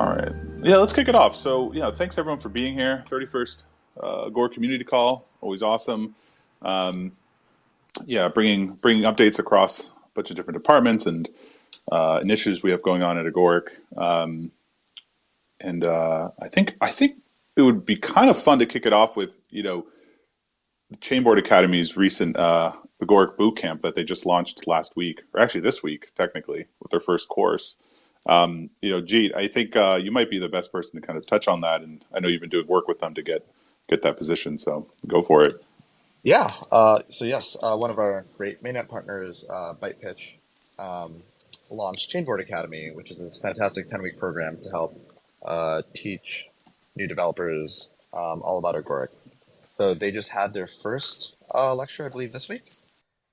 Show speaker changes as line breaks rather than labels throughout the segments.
All right. Yeah, let's kick it off. So, yeah, thanks everyone for being here. 31st uh, Agoric Community Call, always awesome. Um, yeah, bringing bringing updates across a bunch of different departments and uh, initiatives we have going on at Agoric. Um, and uh, I think I think it would be kind of fun to kick it off with you know Chainboard Academy's recent uh, Agoric boot camp that they just launched last week, or actually this week, technically, with their first course. Um, you know, Jeet, I think uh, you might be the best person to kind of touch on that, and I know you've been doing work with them to get get that position. So go for it.
Yeah. Uh, so yes, uh, one of our great mainnet partners, uh, BytePitch, um, launched Chainboard Academy, which is this fantastic ten week program to help uh, teach new developers um, all about Agoric. So they just had their first uh, lecture, I believe, this week,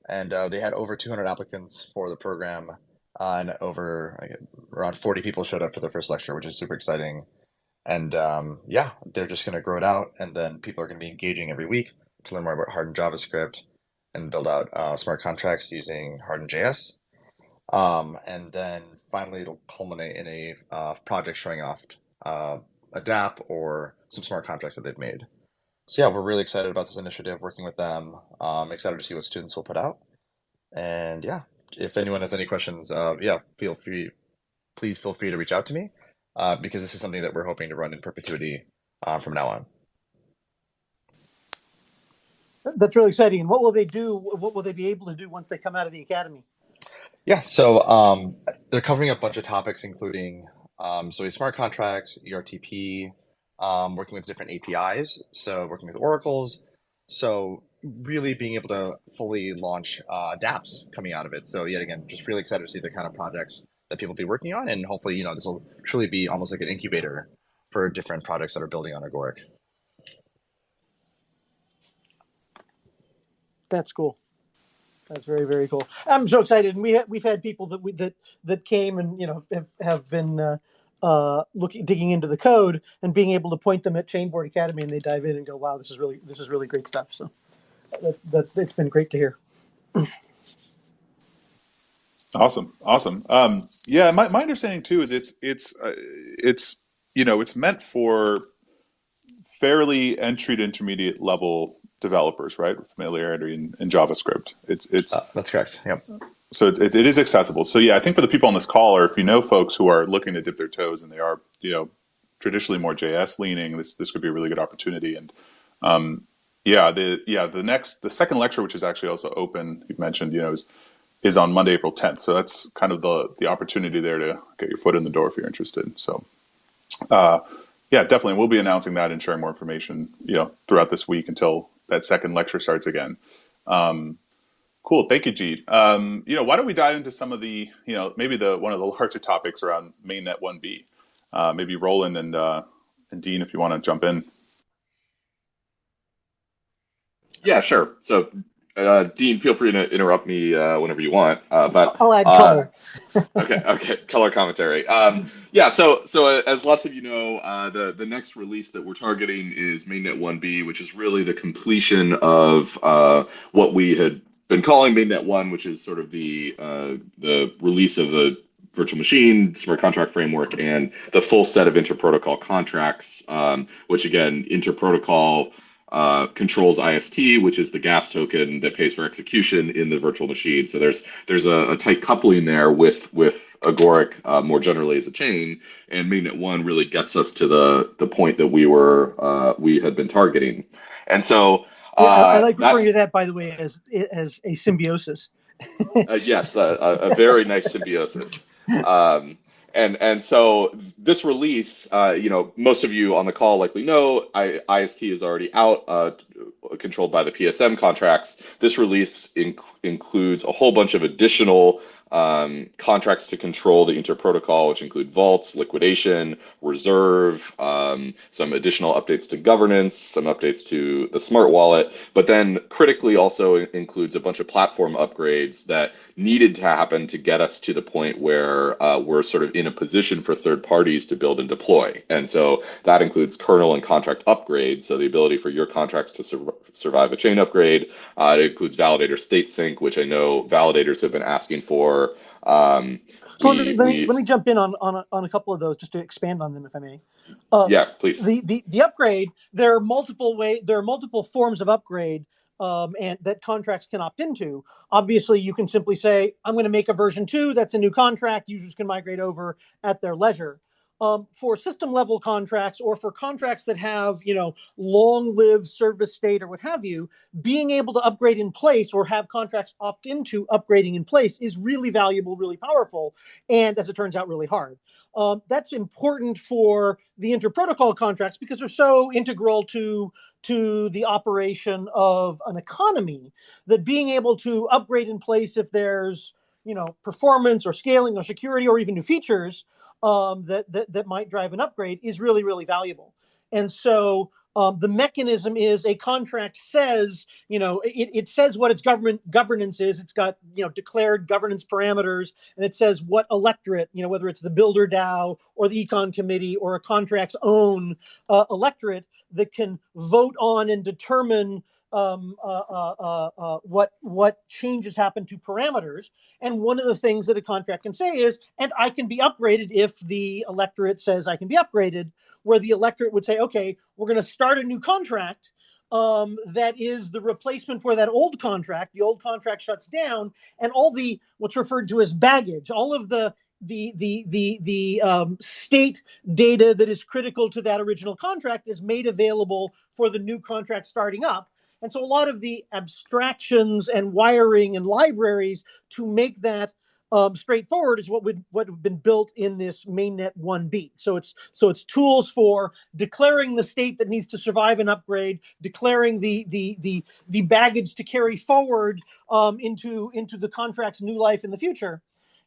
and uh, they had over 200 applicants for the program, and over around 40 people showed up for the first lecture, which is super exciting. And um, yeah, they're just going to grow it out, and then people are going to be engaging every week to learn more about hardened JavaScript and build out uh, smart contracts using hardened JS. Um, and then finally, it'll culminate in a uh, project showing off uh, a DApp or some smart contracts that they've made. So yeah, we're really excited about this initiative, working with them. Um, excited to see what students will put out. And yeah, if anyone has any questions, uh, yeah, feel free, please feel free to reach out to me uh, because this is something that we're hoping to run in perpetuity uh, from now on.
That's really exciting. And what will they do? What will they be able to do once they come out of the academy?
Yeah, so um, they're covering a bunch of topics, including um, so smart contracts, ERTP, um, working with different APIs, so working with oracles. So really being able to fully launch uh, dApps coming out of it. So yet again, just really excited to see the kind of projects that people be working on, and hopefully, you know, this will truly be almost like an incubator for different projects that are building on Agoric.
That's cool. That's very very cool. I'm so excited, and we ha- we've had people that we that that came and you know have, have been uh, uh, looking digging into the code and being able to point them at Chainboard Academy, and they dive in and go, "Wow, this is really this is really great stuff." So that, that it's been great to hear.
Awesome, awesome. Um, yeah, my, my understanding too is it's it's uh, it's you know it's meant for fairly entry to intermediate level developers, right? With familiarity in, in JavaScript. It's it's
uh, that's correct. Yep.
So it, it is accessible. So yeah, I think for the people on this call, or if you know folks who are looking to dip their toes and they are you know traditionally more JS leaning, this this could be a really good opportunity. And um, yeah, the yeah the next the second lecture, which is actually also open, you mentioned, you know, is is on Monday, April 10th. So that's kind of the the opportunity there to get your foot in the door if you're interested. So uh, yeah, definitely, we'll be announcing that and sharing more information, you know, throughout this week until that second lecture starts again. Um, cool, thank you, Jeet. Um, you know, why don't we dive into some of the, you know, maybe the one of the larger topics around mainnet 1B. Uh, maybe Roland and uh, and Dean, if you want to jump in.
Yeah, sure. So uh, Dean, feel free to interrupt me uh, whenever you want. Uh, but
I'll add color.
okay, okay, color commentary. Um, yeah, so so uh, as lots of you know, uh, the the next release that we're targeting is Mainnet 1B, which is really the completion of uh, what we had been calling Mainnet 1, which is sort of the the release of the virtual machine, smart contract framework, and the full set of interprotocol contracts, um, which again, interprotocol uh, controls IST, which is the gas token that pays for execution in the virtual machine. So there's there's a, a tight coupling there with with Agoric uh, more generally as a chain, and Mainnet One really gets us to the the point that we were uh, we had been targeting. And so
yeah, I, I, like uh, referring to that, by the way, as as a symbiosis.
Uh, yes, a, a, very nice symbiosis. Um, and and so this release, uh, you know, most of you on the call likely know, I, IST is already out, uh, controlled by the PSM contracts. This release inc- includes a whole bunch of additional um, contracts to control the interprotocol, which include vaults, liquidation, reserve, um, some additional updates to governance, some updates to the smart wallet, but then critically also includes a bunch of platform upgrades that needed to happen to get us to the point where uh, we're sort of in a position for third parties to build and deploy. And so that includes kernel and contract upgrades, so the ability for your contracts to sur- survive a chain upgrade. Uh, it includes validator state sync, which I know validators have been asking for um,
So
we,
let me let me,
we
let me jump in on on a, on a couple of those just to expand on them, if I may. Uh,
yeah, please.
the, the the upgrade there are multiple way there are multiple forms of upgrade um, and that contracts can opt into obviously you can simply say i'm going to make a version 2 that's a new contract users can migrate over at their leisure um, for system level contracts or for contracts that have you know long lived service state or what have you being able to upgrade in place or have contracts opt into upgrading in place is really valuable really powerful and as it turns out really hard. Um, that's important for the inter-protocol contracts because they're so integral to to the operation of an economy that being able to upgrade in place if there's you know performance or scaling or security or even new features um, that, that that might drive an upgrade is really really valuable. And so um, the mechanism is a contract says you know it, it says what its government governance is. It's got you know declared governance parameters and it says what electorate you know whether it's the builder dao or the econ committee or a contract's own uh, electorate that can vote on and determine um, uh, uh, uh, uh, what what changes happen to parameters. And one of the things that a contract can say is, and I can be upgraded if the electorate says I can be upgraded. Where the electorate would say, okay, we're going to start a new contract um, that is the replacement for that old contract. The old contract shuts down, and all the what's referred to as baggage, all of the the the the the um, state data that is critical to that original contract is made available for the new contract starting up. And so a lot of the abstractions and wiring and libraries to make that um, straightforward is what would what have been built in this mainnet 1b. So it's so it's tools for declaring the state that needs to survive an upgrade, declaring the the the the baggage to carry forward um, into into the contract's new life in the future,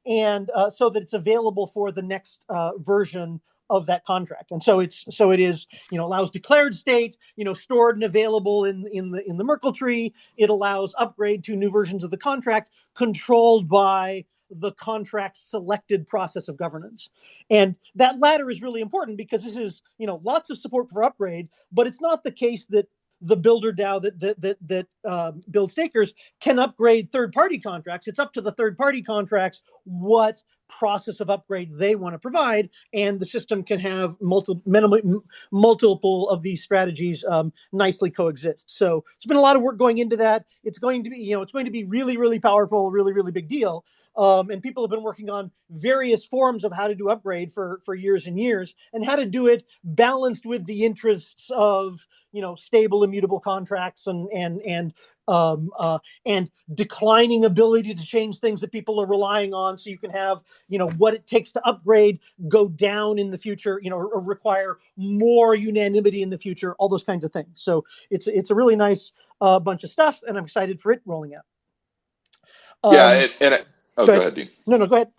and uh, so that it's available for the next uh, version of that contract. And so it's so it is you know allows declared state you know stored and available in in the in the Merkle tree. It allows upgrade to new versions of the contract controlled by the contract selected process of governance. And that latter is really important because this is, you know, lots of support for upgrade, but it's not the case that the builder DAO that that that, that um, BLD stakers can upgrade third party contracts. It's up to the third party contracts what process of upgrade they want to provide, and the system can have multiple multiple of these strategies um, nicely coexist. So it's been a lot of work going into that. It's going to be you know it's going to be really really powerful, really really big deal. Um, and people have been working on various forms of how to do upgrade for for years and years, and how to do it balanced with the interests of you know stable, immutable contracts and and and um, uh, and declining ability to change things that people are relying on. So you can have you know what it takes to upgrade go down in the future, you know, or, require more unanimity in the future. All those kinds of things. So it's it's a really nice uh, bunch of stuff, and I'm excited for it rolling out. Um,
yeah, it, and it, oh,
go
go
ahead.
ahead, Dean.
no, no, go ahead.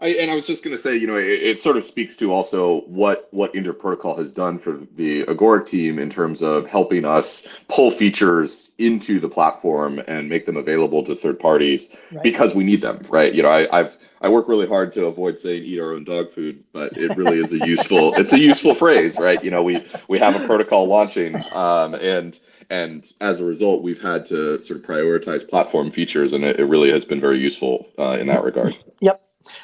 I, and I was just going to say, you know, it, it sort of speaks to also what what Inter Protocol has done for the Agoric team in terms of helping us pull features into the platform and make them available to third parties
Right.
because we need them, right? You know, I, I've I work really hard to avoid saying eat our own dog food, but it really is a useful it's a useful phrase, right? You know, we we have a protocol launching, um, and and as a result, we've had to sort of prioritize platform features, and it, it really has been very useful uh, in that regard.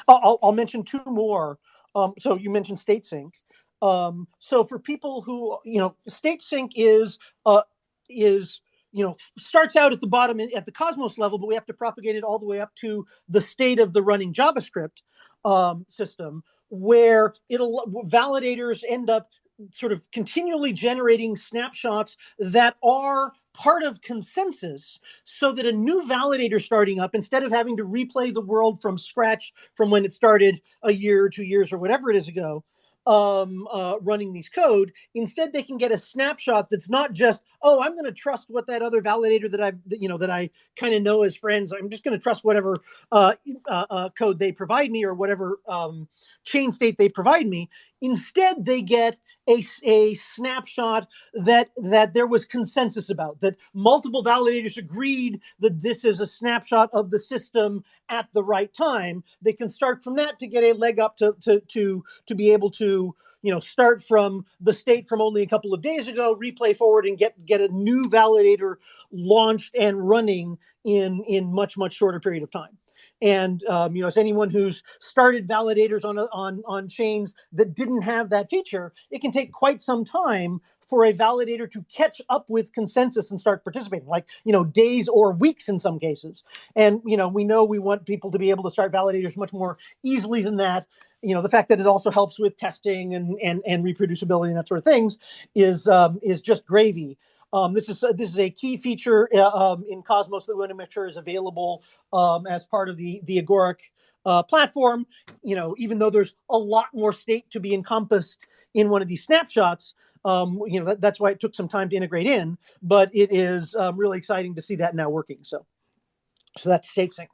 I'll, I'll mention two more. Um, so you mentioned state sync. Um, so for people who, you know, state sync is, uh, is, you know, starts out at the bottom at the Cosmos level, but we have to propagate it all the way up to the state of the running JavaScript um, system, where it'll validators end up sort of continually generating snapshots that are part of consensus so that a new validator starting up instead of having to replay the world from scratch from when it started a year or two years or whatever it is ago um, uh, running these code instead they can get a snapshot that's not just oh i'm going to trust what that other validator that i've you know that i kind of know as friends i'm just going to trust whatever uh, uh, uh, code they provide me or whatever um, chain state they provide me instead they get a, a snapshot that that there was consensus about that multiple validators agreed that this is a snapshot of the system at the right time. They can start from that to get a leg up to to to to be able to you know start from the state from only a couple of days ago replay forward and get get a new validator launched and running in in much much shorter period of time And um, you know, as anyone who's started validators on on on chains that didn't have that feature, it can take quite some time for a validator to catch up with consensus and start participating like you know days or weeks in some cases. And you know we know we want people to be able to start validators much more easily than that. You know the fact that it also helps with testing and and, and reproducibility and that sort of things is um, is just gravy um, this is this is a key feature uh, um, in Cosmos that we want to make sure is available um, as part of the the Agoric uh, platform. You know, even though there's a lot more state to be encompassed in one of these snapshots, um, you know that, that's why it took some time to integrate in. But it is um, really exciting to see that now working. So, so that's state sync,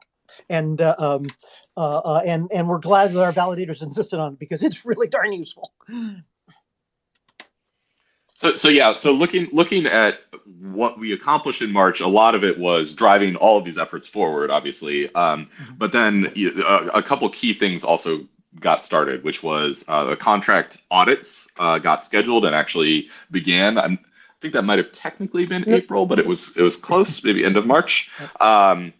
and uh, um, uh, uh, and and we're glad that our validators insisted on it because it's really darn useful.
So, so yeah, so looking looking at what we accomplished in March, a lot of it was driving all of these efforts forward, obviously. Um, mm-hmm. but then a, a, couple key things also got started, which was uh, the contract audits uh, got scheduled and actually began. I'm, i think that might have technically been April, but it was it was close, maybe end of March. Um,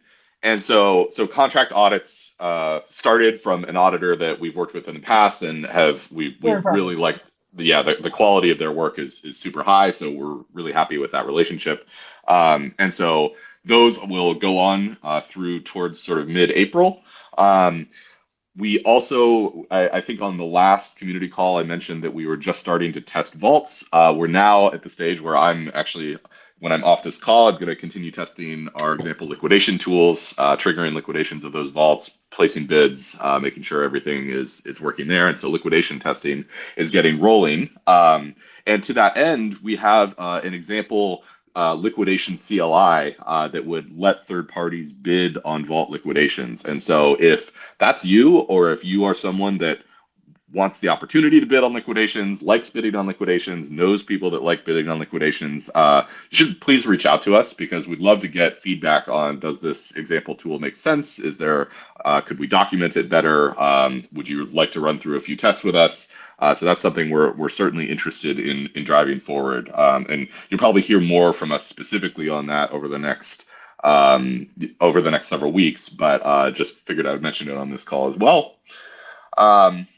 and so so contract audits uh, started from an auditor that we've worked with in the past and have we we really liked yeah, the, the quality of their work is is super high. So we're really happy with that relationship. Um, and so those will go on uh, through towards sort of mid-April. Um, we also, I, I, think on the last community call, I mentioned that we were just starting to test vaults. Uh, we're now at the stage where I'm actually when I'm off this call, I'm going to continue testing our example liquidation tools, uh, triggering liquidations of those vaults, placing bids, uh, making sure everything is is working there. And so liquidation testing is getting rolling. Um, and to that end, we have uh, an example uh, liquidation CLI uh, that would let third parties bid on vault liquidations. And so if that's you, or if you are someone that wants the opportunity to bid on liquidations, likes bidding on liquidations, knows people that like bidding on liquidations, uh, should please reach out to us because we'd love to get feedback on does this example tool make sense? Is there, uh, could we document it better? Um, would you like to run through a few tests with us? Uh, so that's something we're, we're certainly interested in, in driving forward. Um, and you'll probably hear more from us specifically on that over the next um, over the next several weeks, but uh, just figured I would mention it on this call as well. Um,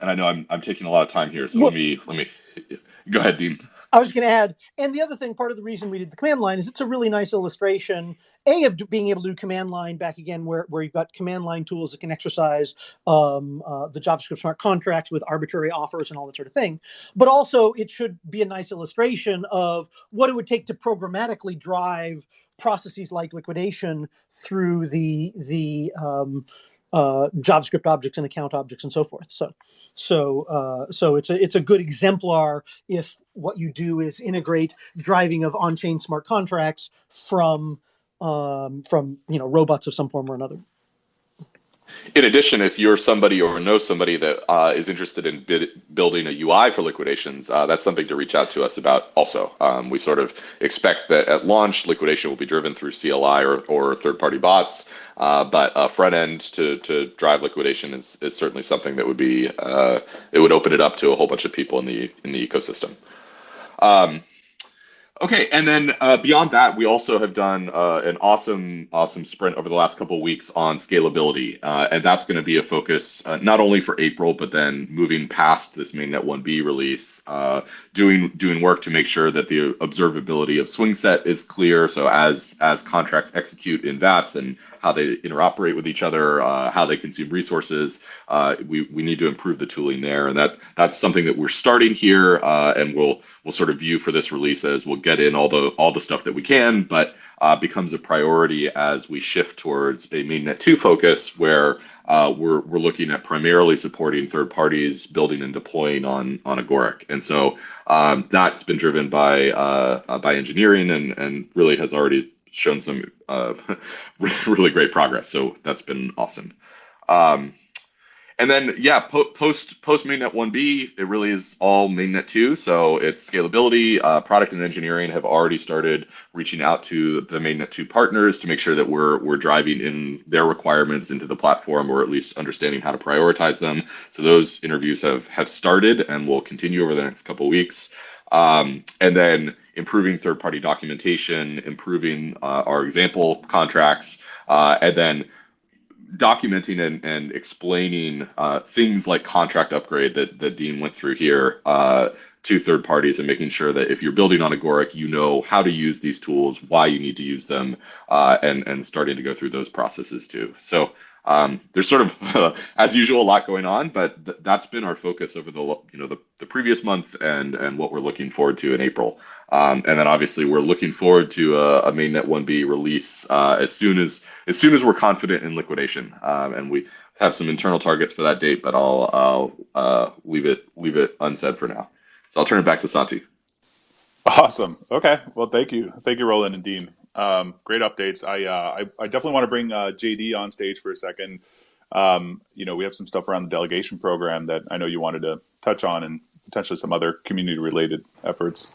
and I know I'm I'm taking a lot of time here, so well, let me let me go ahead, Dean.
I was going to add, and the other thing, part of the reason we did the command line is it's a really nice illustration, a of being able to do command line back again, where where you've got command line tools that can exercise um, uh, the JavaScript smart contracts with arbitrary offers and all that sort of thing. But also, it should be a nice illustration of what it would take to programmatically drive processes like liquidation through the the um, uh, JavaScript objects and account objects and so forth. So, so, uh, so it's a it's a good exemplar if what you do is integrate driving of on-chain smart contracts from um, from you know robots of some form or another.
In addition, if you're somebody or know somebody that uh, is interested in building a UI for liquidations, uh, that's something to reach out to us about also. Um, we sort of expect that at launch, liquidation will be driven through CLI or, or third-party bots, uh, but a front end to, to drive liquidation is, is certainly something that would be, uh, it would open it up to a whole bunch of people in the, in the ecosystem. Um, Okay, and then uh, beyond that, we also have done uh, an awesome, awesome sprint over the last couple of weeks on scalability, uh, and that's going to be a focus uh, not only for April, but then moving past this mainnet 1B release, uh, doing doing work to make sure that the observability of Swingset is clear. So as as contracts execute in VATS and how they interoperate with each other, uh, how they consume resources, we we need to improve the tooling there, and that that's something that we're starting here, and we'll we'll sort of view for this release as we'll get in all the all the stuff that we can, but uh, becomes a priority as we shift towards a mainnet 2 focus where uh, we're, we're looking at primarily supporting third parties building and deploying on on Agoric. And so um, that's been driven by uh, uh by engineering and, and really has already shown some uh, really great progress. So that's been awesome. Um, and then yeah, po- post post mainnet 1B, it really is all mainnet 2. So it's scalability. Uh, product and engineering have already started reaching out to the mainnet 2 partners to make sure that we're we're driving in their requirements into the platform, or at least understanding how to prioritize them. So those interviews have have started and will continue over the next couple weeks. Um, and then improving third party documentation, improving uh, our example contracts, uh, and then documenting and, and explaining uh, things like contract upgrade that, that Dean went through here uh, to third parties and making sure that if you're building on Agoric, you know how to use these tools, why you need to use them, uh, and, and starting to go through those processes too. So um, there's sort of, as usual, a lot going on, but th- that's been our focus over the you know the, the previous month and and what we're looking forward to in April. Um, and then obviously we're looking forward to a, a mainnet 1B release uh, as soon as as soon as we're confident in liquidation. Um, and we have some internal targets for that date, but I'll I'll uh, leave it leave it unsaid for now. So I'll turn it back to Santi.
Awesome. Okay. Well, thank you, thank you, Roland and Dean. Um, great updates. I, uh, I, I definitely want to bring uh, JD on stage for a second. Um, you know, we have some stuff around the delegation program that I know you wanted to touch on, and potentially some other community-related efforts.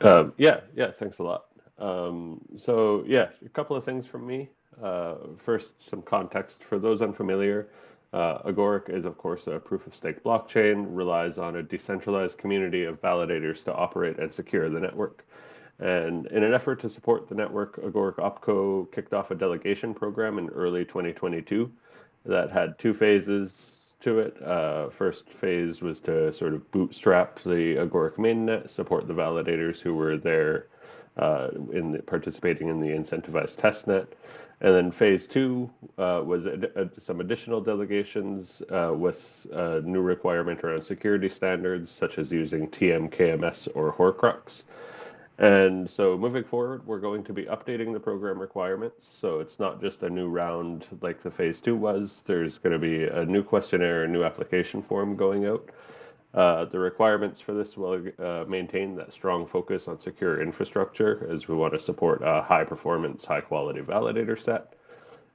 Um, yeah, yeah. Thanks a lot. Um, so yeah, a couple of things from me. Uh, first, some context for those unfamiliar. Uh, Agoric is, of course, a proof of stake blockchain, relies on a decentralized community of validators to operate and secure the network. And in an effort to support the network, Agoric OpCo kicked off a delegation program in early 2022 that had two phases to it. Uh, first phase was to sort of bootstrap the Agoric mainnet, support the validators who were there uh, in the, participating in the incentivized testnet. And then phase two uh, was ad- ad- some additional delegations uh, with a new requirement around security standards, such as using TM, KMS, or Horcrux. And so moving forward, we're going to be updating the program requirements. So it's not just a new round like the phase two was. There's going to be a new questionnaire, a new application form going out. Uh, the requirements for this will uh, maintain that strong focus on secure infrastructure as we want to support a high performance, high quality validator set.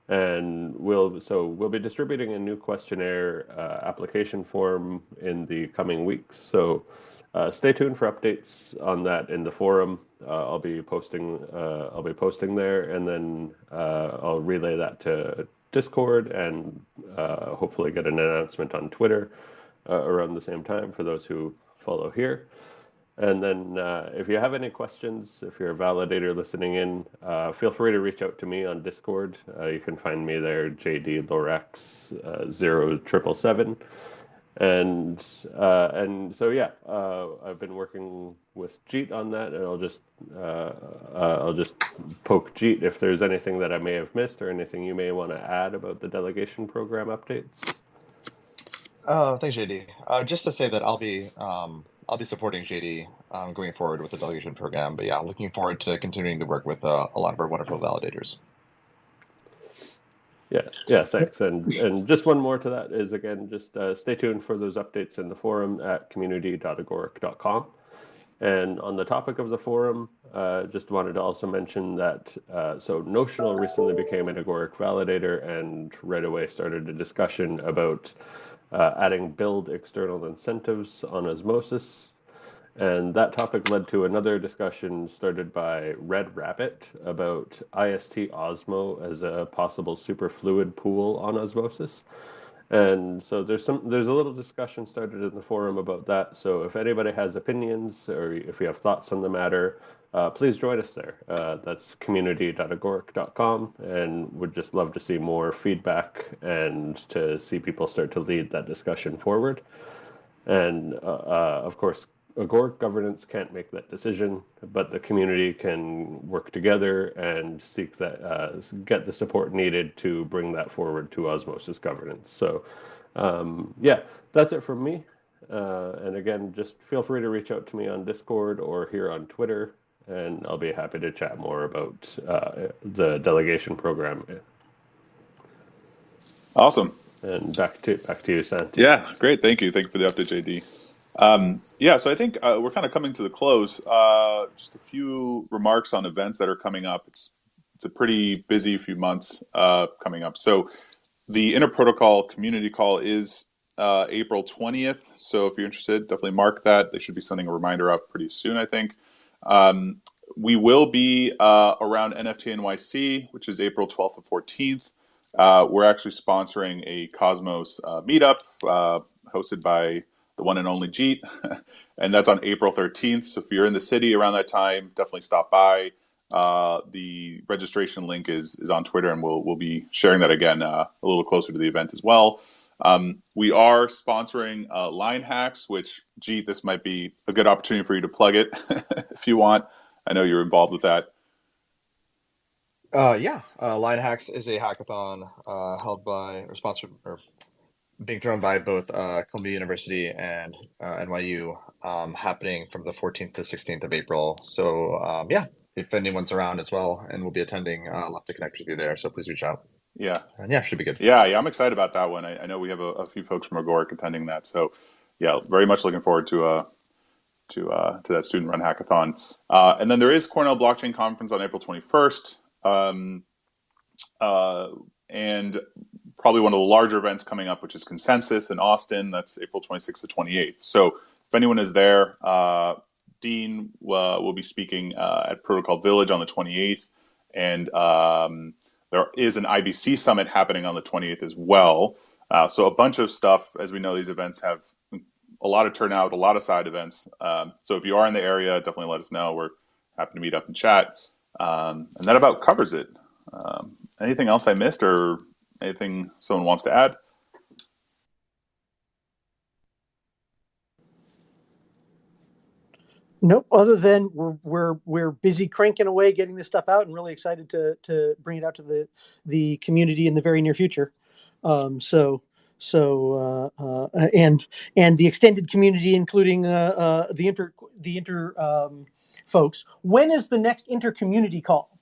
And we'll so we'll be distributing a new questionnaire uh, application form in the coming weeks. So uh, stay tuned for updates on that in the forum. Uh, I'll be posting. I'll be posting there, and then I'll relay that to Discord and hopefully get an announcement on Twitter uh, around the same time for those who follow here. And then, if you have any questions, if you're a validator listening in, feel free to reach out to me on Discord. you can find me there, JD Lorax zero triple seven and uh, and so yeah, uh, I've been working with Jeet on that, and I'll just uh, uh I'll just poke Jeet if there's anything that I may have missed or anything you may want to add about the delegation program updates.
Uh, thanks, JD. Uh, just to say that I'll be um, I'll be supporting JD um, going forward with the delegation program. But yeah, looking forward to continuing to work with uh, a lot of our wonderful validators.
Yeah, yeah, thanks. And and just one more to that is again, just uh, stay tuned for those updates in the forum at community.agoric.com. And on the topic of the forum, uh, just wanted to also mention that uh, so Notional recently became an Agoric validator and right away started a discussion about uh, adding BLD external incentives on Osmosis and that topic led to another discussion started by Red Rabbit about IST Osmo as a possible superfluid pool on osmosis. And so there's some there's a little discussion started in the forum about that. So if anybody has opinions or if you have thoughts on the matter, uh, please join us there. Uh, that's community.agoric.com, and would just love to see more feedback and to see people start to lead that discussion forward. And uh, uh of course, Agoric governance can't make that decision, but the community can work together and seek that, uh, get the support needed to bring that forward to osmosis governance. So, um, yeah, that's it from me. Uh, and again, just feel free to reach out to me on Discord or here on Twitter, and I'll be happy to chat more about uh, the delegation program.
Awesome.
And back to back to you, Santi.
Yeah, great. Thank you. Thank you for the update, JD. Um, yeah, so I think uh, we're kind of coming to the close. Uh, just a few remarks on events that are coming up. It's it's a pretty busy few months uh, coming up. So the Inter Protocol community call is uh, April 20th. So if you're interested, definitely mark that. They should be sending a reminder out pretty soon, I think. Um, we will be uh, around NFT NYC, which is April 12th and 14th. Uh, we're actually sponsoring a Cosmos meetup hosted by the one and only Jeet, and that's on April 13th. So if you're in the city around that time, definitely stop by. Uh, the registration link is is on Twitter, and we'll we'll be sharing that again uh, a little closer to the event as well. Um, we are sponsoring uh, Line Hacks, which, gee, this might be a good opportunity for you to plug it if you want. I know you're involved with that.
Uh, yeah, uh, Line Hacks is a hackathon uh, held by or sponsored or being thrown by both uh, Columbia University and uh, NYU, um, happening from the 14th to 16th of April. So um, yeah, if anyone's around as well and we'll be attending, uh, I'll love to connect with you there. So please reach out.
Yeah,
And yeah, should be good.
yeah, yeah. I'm excited about that one. I, I know we have a, a few folks from Agoric attending that, so yeah, very much looking forward to uh to uh, to that student run hackathon. Uh, and then there is Cornell Blockchain Conference on April 21st. Um, uh, and probably one of the larger events coming up, which is Consensus in Austin. That's April 26th to 28th. So if anyone is there, uh, Dean uh, will be speaking uh, at Protocol Village on the 28th, and um, there is an IBC summit happening on the 28th as well. Uh, so a bunch of stuff. As we know, these events have a lot of turnout, a lot of side events. Um, so if you are in the area, definitely let us know. We're happy to meet up and chat. Um, and that about covers it. Um, anything else I missed or anything someone wants to add?
Nope. Other than we're we're we're busy cranking away, getting this stuff out, and really excited to to bring it out to the the community in the very near future. Um, so so uh, uh, and and the extended community, including uh, uh, the inter the inter um, folks. When is the next inter community call?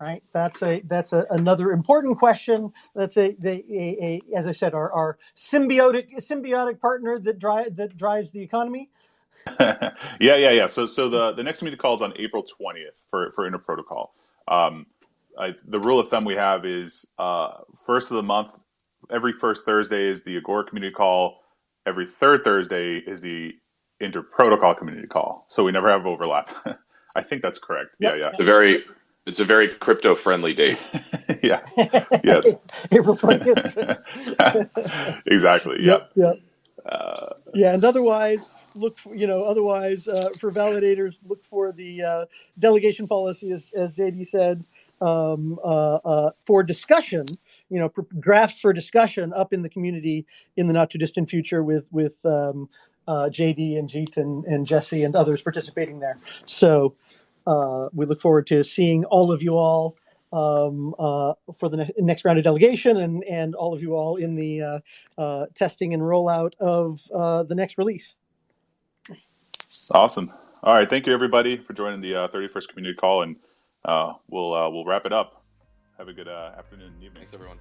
Right. That's a that's a, another important question. That's a, they, a, a as I said, our, our symbiotic symbiotic partner that drive that drives the economy.
yeah, yeah, yeah. So, so the the next community call is on April twentieth for for interprotocol. Um, I, the rule of thumb we have is uh, first of the month. Every first Thursday is the Agoric community call. Every third Thursday is the interprotocol community call. So we never have overlap. I think that's correct.
Yep.
Yeah,
It's a very it's a very crypto friendly date.
yeah, yeah. Yes.
April twentieth.
exactly. Yep.
Yep.
Uh,
Yeah, and otherwise, look for, you know, otherwise uh, for validators, look for the uh, delegation policy, as, as JD said, um, uh, uh, for discussion. You know, pr- draft for discussion up in the community in the not too distant future with with um, uh, JD and Jeet and, and Jesse and others participating there. So uh, we look forward to seeing all of you all um, uh, for the ne- next round of delegation and and all of you all in the uh, uh, testing and rollout of uh, the next release.
awesome. All right. Thank you, everybody, for joining the uh, 31st community call, and uh, we'll uh, we'll wrap it up. Have a good uh, afternoon and evening.
Thanks everyone.